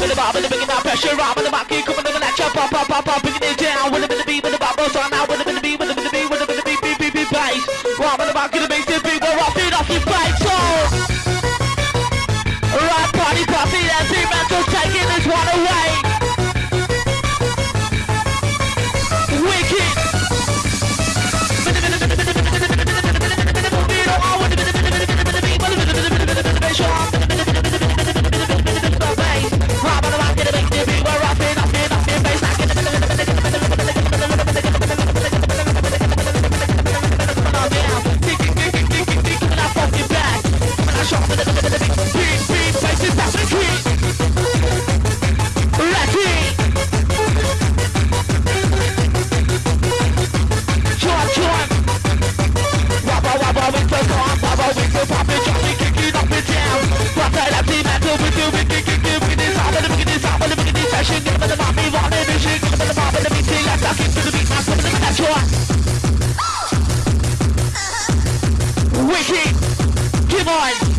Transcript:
with the bar, with the bringing that pressure. In the market, coming in the lecture. Pop, pop, pop, pop, bringing it wicked. Come on.